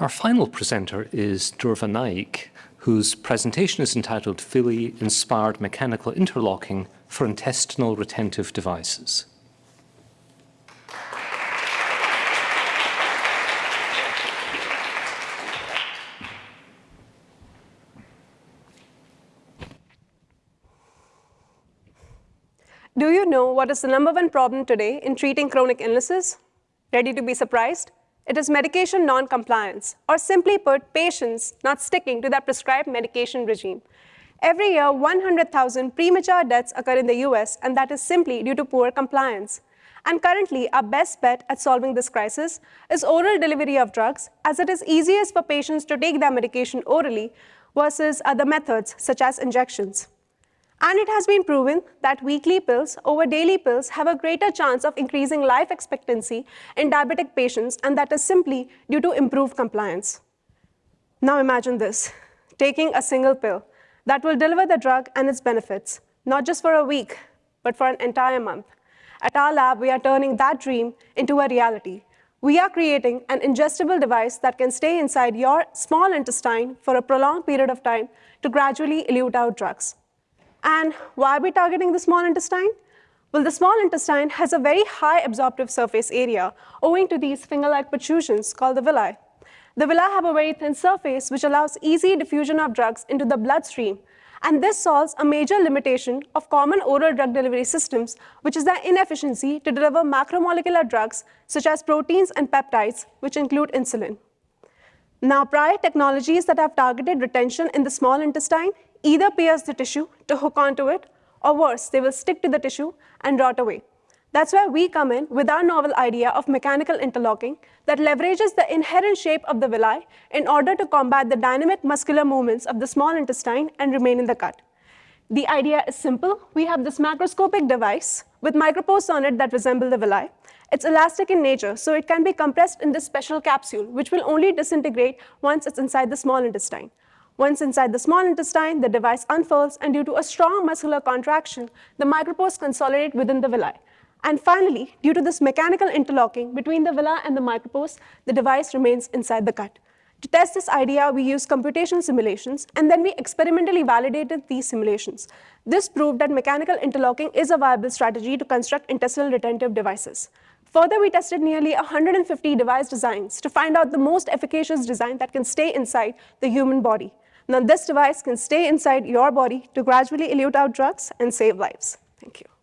Our final presenter is Durva Naik, whose presentation is entitled Villi-Inspired Mechanical Interlocking for Intestinal Retentive Devices. Do you know what is the number one problem today in treating chronic illnesses? Ready to be surprised? It is medication non-compliance, or simply put, patients not sticking to their prescribed medication regime. Every year, 100,000 premature deaths occur in the US, and that is simply due to poor compliance. And currently, our best bet at solving this crisis is oral delivery of drugs, as it is easiest for patients to take their medication orally versus other methods, such as injections. And it has been proven that weekly pills over daily pills have a greater chance of increasing life expectancy in diabetic patients, and that is simply due to improved compliance. Now imagine this, taking a single pill that will deliver the drug and its benefits, not just for a week, but for an entire month. At our lab, we are turning that dream into a reality. We are creating an ingestible device that can stay inside your small intestine for a prolonged period of time to gradually elute out drugs. And why are we targeting the small intestine? Well, the small intestine has a very high absorptive surface area owing to these finger-like protrusions called the villi. The villi have a very thin surface which allows easy diffusion of drugs into the bloodstream. And this solves a major limitation of common oral drug delivery systems, which is their inefficiency to deliver macromolecular drugs such as proteins and peptides, which include insulin. Now, prior technologies that have targeted retention in the small intestine either pierce the tissue to hook onto it, or worse, they will stick to the tissue and rot away. That's where we come in with our novel idea of mechanical interlocking that leverages the inherent shape of the villi in order to combat the dynamic muscular movements of the small intestine and remain in the gut. The idea is simple. We have this macroscopic device with micropores on it that resemble the villi. It's elastic in nature, so it can be compressed in this special capsule, which will only disintegrate once it's inside the small intestine. Once inside the small intestine, the device unfurls, and due to a strong muscular contraction, the micropores consolidate within the villi. And finally, due to this mechanical interlocking between the villi and the micropores, the device remains inside the gut. To test this idea, we used computational simulations, and then we experimentally validated these simulations. This proved that mechanical interlocking is a viable strategy to construct intestinal retentive devices. Further, we tested nearly 150 device designs to find out the most efficacious design that can stay inside the human body. Now, this device can stay inside your body to gradually elute out drugs and save lives. Thank you.